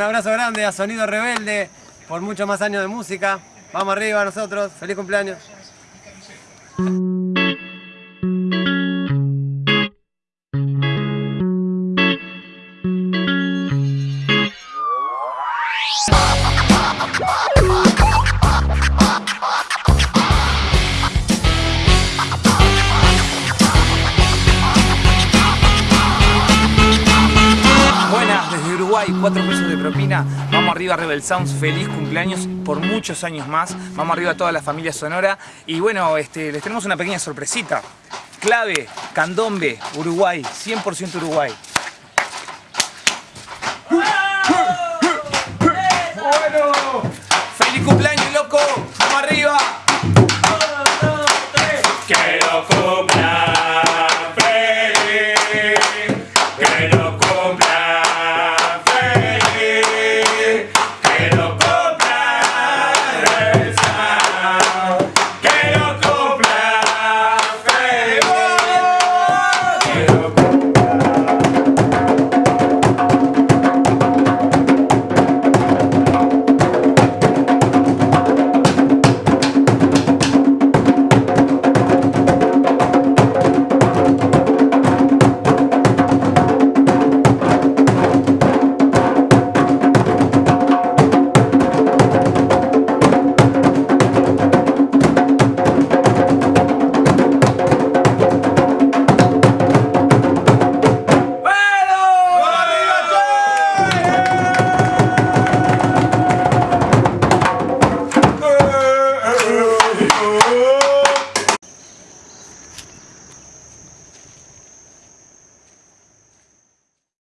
abrazo grande a Sonido Rebelde por muchos más años de música. Vamos arriba nosotros, feliz cumpleaños. desde Uruguay, 4 pesos de propina. Vamos arriba Rebel Sounds, feliz cumpleaños por muchos años más. Vamos arriba a toda la familia Sonora. Y bueno, este, les tenemos una pequeña sorpresita. Clave, candombe, Uruguay, 100% Uruguay. ¡Feliz cumpleaños, loco! ¡Vamos arriba! ¡Quiero que no cumpla